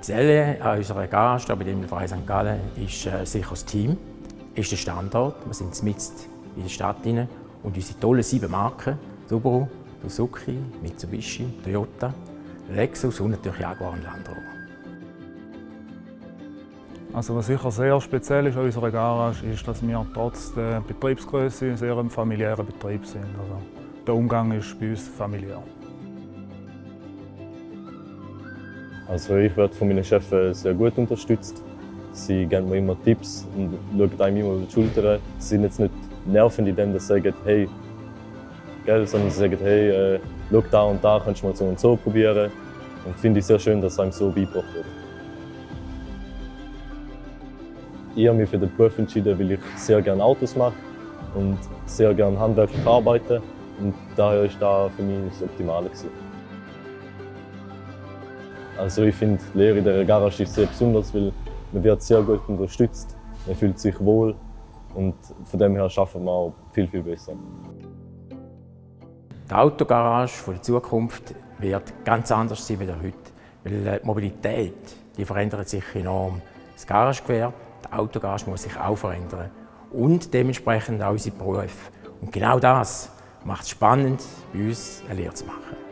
Spezielle an unserer Garage bei dem Verein St. Gallen ist äh, sicher das Team, ist der Standort. Wir sind mitten in der Stadt und unsere tollen sieben Marken, Subaru, Suzuki, Mitsubishi, Toyota, Lexus und natürlich Jaguar und Land Rover. Also was sicher sehr speziell ist an unserer Garage, ist, dass wir trotz der Betriebsgröße sehr ein familiärer Betrieb sind. Also der Umgang ist bei uns familiär. Also ich werde von meinen Chefs sehr gut unterstützt. Sie geben mir immer Tipps und schauen einem immer über die Schulter. Sie sind jetzt nicht nervend in dem, dass sie sagen, hey, gell, sondern sie sagen, hey, äh, schau da und da, kannst du mal so und so probieren. Und finde ich sehr schön, dass einem so beigebracht wird. Ich habe mich für den Beruf entschieden, weil ich sehr gerne Autos mache und sehr gerne handwerklich arbeite. Und daher ist das für mich das Optimale. Gewesen. Also ich finde, die Lehre in der Garage ist sehr besonders, weil man wird sehr gut unterstützt, man fühlt sich wohl und von dem her schaffen wir auch viel, viel besser. Die Autogarage der Zukunft wird ganz anders sein als heute, weil die Mobilität die verändert sich enorm. Das Garagegewerbe, die Autogarage muss sich auch verändern und dementsprechend auch unsere Berufe. Und genau das macht es spannend, bei uns eine Lehre zu machen.